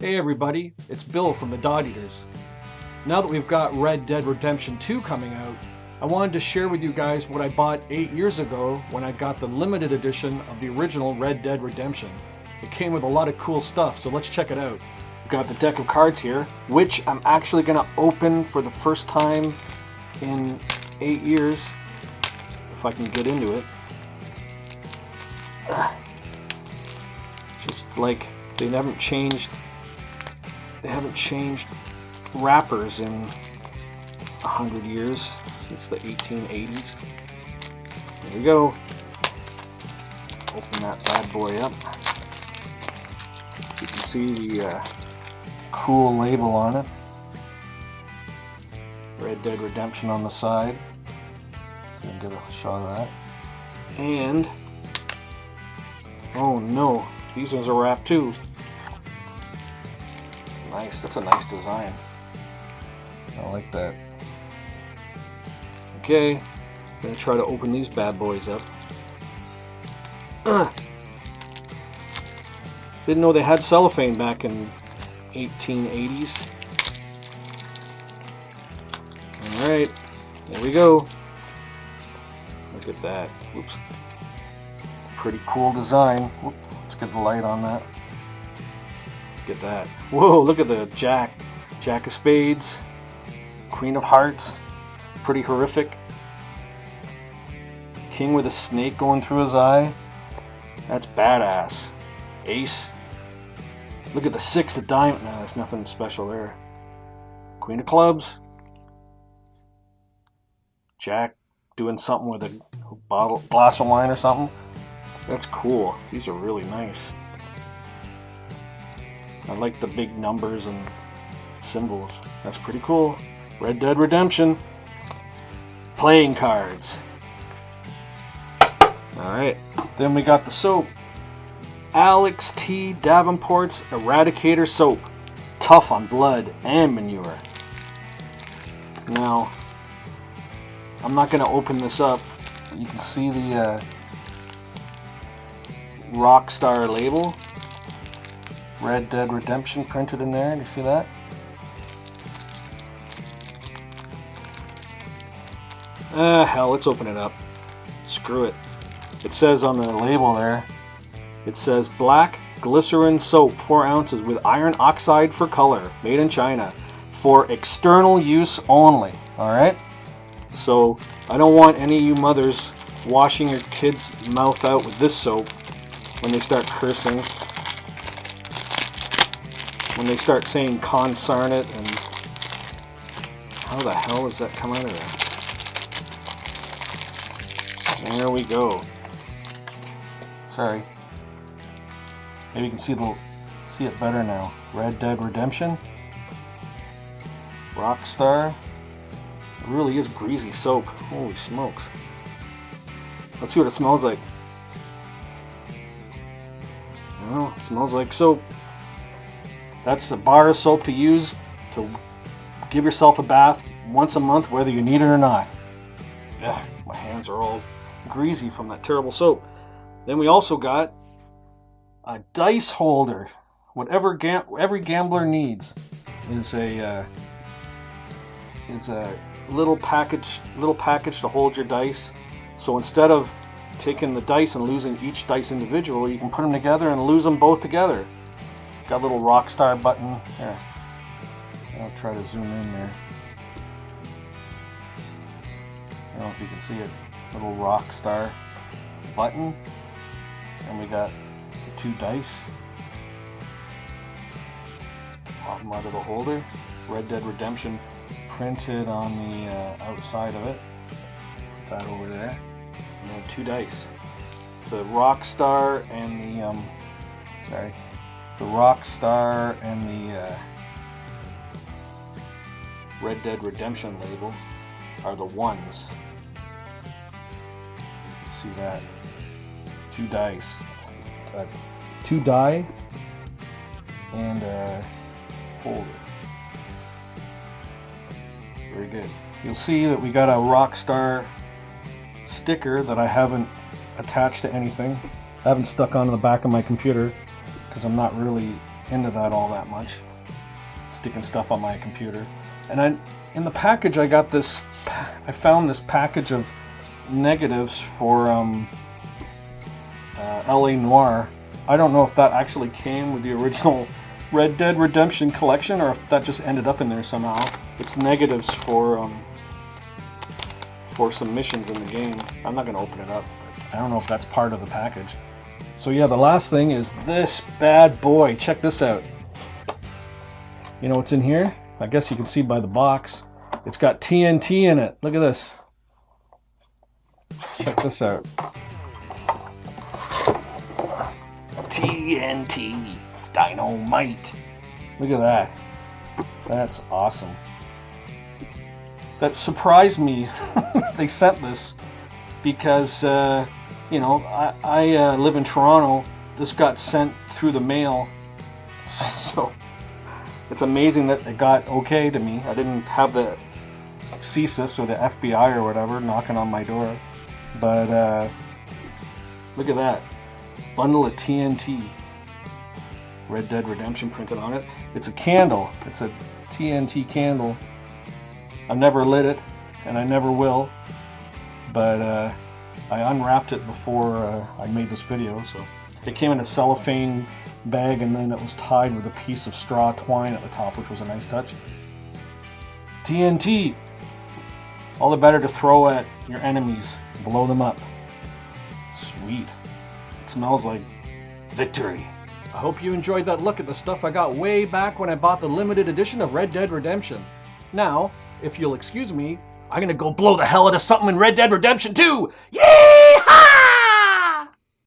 Hey everybody, it's Bill from the Dot Eaters. Now that we've got Red Dead Redemption 2 coming out, I wanted to share with you guys what I bought 8 years ago when I got the limited edition of the original Red Dead Redemption. It came with a lot of cool stuff, so let's check it out. We've got the deck of cards here, which I'm actually going to open for the first time in 8 years, if I can get into it. Just like they haven't changed they haven't changed wrappers in a hundred years since the 1880s. There we go. Open that bad boy up. You can see the uh, cool label on it. Red Dead Redemption on the side. So get a shot of that. And oh no, these ones are wrapped too. Nice, that's a nice design. I like that. Okay, I'm gonna try to open these bad boys up. Didn't know they had cellophane back in 1880s. Alright, there we go. Look at that. Oops. Pretty cool design. let's get the light on that. Get that. Whoa, look at the Jack. Jack of Spades. Queen of Hearts. Pretty horrific. King with a snake going through his eye. That's badass. Ace. Look at the six of diamond. No, there's nothing special there. Queen of clubs. Jack doing something with a bottle, glass of wine or something. That's cool. These are really nice. I like the big numbers and symbols. That's pretty cool. Red Dead Redemption. Playing cards. Alright, then we got the soap. Alex T. Davenport's Eradicator Soap. Tough on blood and manure. Now, I'm not going to open this up. You can see the uh, Rockstar label. Red Dead Redemption printed in there. Do you see that? Ah, hell, let's open it up. Screw it. It says on the label there, it says black glycerin soap, 4 ounces with iron oxide for color, made in China, for external use only. Alright? So, I don't want any of you mothers washing your kids' mouth out with this soap when they start cursing when they start saying consarn it and how the hell does that come out of there? There we go. Sorry. Maybe you can see the see it better now. Red Dead Redemption. Rockstar. It really is greasy soap. Holy smokes. Let's see what it smells like. Well, it smells like soap. That's the bar of soap to use to give yourself a bath once a month, whether you need it or not. Ugh, my hands are all greasy from that terrible soap. Then we also got a dice holder. Whatever gam every gambler needs is a uh, is a little package little package to hold your dice. So instead of taking the dice and losing each dice individually, you can put them together and lose them both together. Got a little Rockstar button. Here. I'll try to zoom in there. I don't know if you can see it. Little Rockstar button. And we got the two dice. Pop them out of the holder. Red Dead Redemption printed on the uh, outside of it. Put that over there. And then two dice. The Rockstar and the um, sorry, the Rockstar and the uh, Red Dead Redemption label are the ones. You can see that. Two dice. Uh, two die and a holder. Very good. You'll see that we got a Rockstar sticker that I haven't attached to anything. I haven't stuck onto the back of my computer because I'm not really into that all that much. Sticking stuff on my computer. And I, in the package, I got this, I found this package of negatives for um, uh, LA Noire. I don't know if that actually came with the original Red Dead Redemption collection or if that just ended up in there somehow. It's negatives for um, for some missions in the game. I'm not going to open it up. I don't know if that's part of the package. So yeah, the last thing is this bad boy. Check this out. You know what's in here? I guess you can see by the box. It's got TNT in it. Look at this. Check this out. TNT. It's dynamite. Look at that. That's awesome. That surprised me. they sent this because, uh, you know, I, I uh, live in Toronto. This got sent through the mail. So it's amazing that it got okay to me. I didn't have the CSIS or the FBI or whatever knocking on my door. But uh, look at that. Bundle of TNT. Red Dead Redemption printed on it. It's a candle. It's a TNT candle. I've never lit it, and I never will. But uh, I unwrapped it before uh, I made this video, so it came in a cellophane bag, and then it was tied with a piece of straw twine at the top, which was a nice touch. TNT! All the better to throw at your enemies, blow them up. Sweet. It smells like victory. I hope you enjoyed that look at the stuff I got way back when I bought the limited edition of Red Dead Redemption. Now, if you'll excuse me, I'm gonna go blow the hell out of something in Red Dead Redemption 2! Yeehaw!